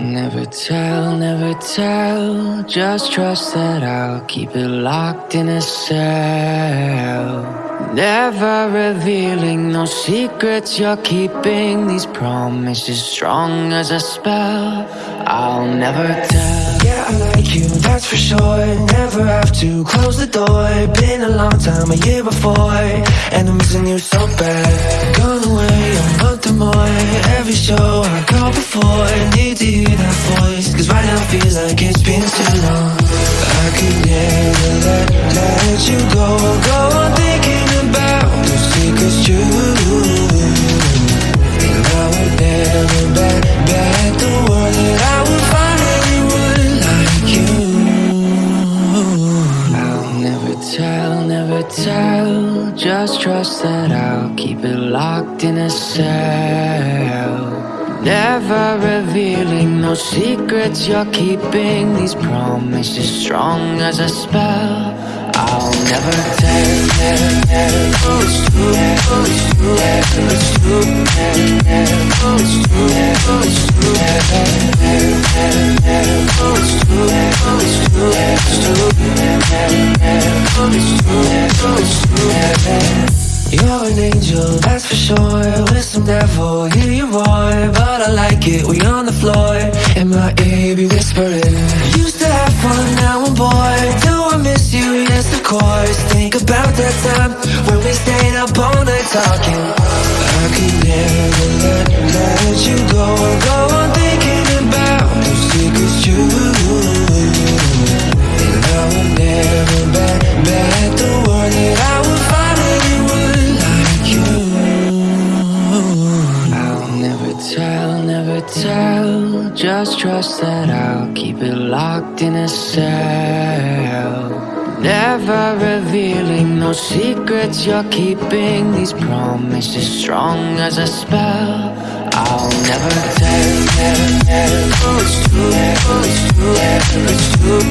Never tell, never tell. Just trust that I'll keep it locked in a cell. Never revealing no secrets you're keeping. These promises strong as a spell. I'll never tell. Yeah, I like you, that's for sure Never have to close the door Been a long time, a year before And I'm missing you so bad Gone away a month or more Every show I call before like it's been too long I could never let, let you go Go on thinking about the secrets true And I would never bet, bet the world that I would find anyone like you I'll never tell, never tell. Just trust that I'll keep it locked in a cell. Never revealing no secrets you're keeping. These promises strong as a spell. I'll never tell, it's true, it's true, it's true, it's true, it's true, it's true, it's true, it's true, it's true, You're an angel, that's for sure With some devil, hear you roar But I like it, we on the floor. And my be whispering? Used to have fun, now I'm bored. Do I miss you? Yes, of course. Think about that time When we stayed up all night talking. I could never let, let never tell. Just trust that I'll keep it locked in a cell. Never revealing no secrets you're keeping. These promises strong as a spell. I'll never tell, tell, tell. Oh, it's true, it's true, it's true,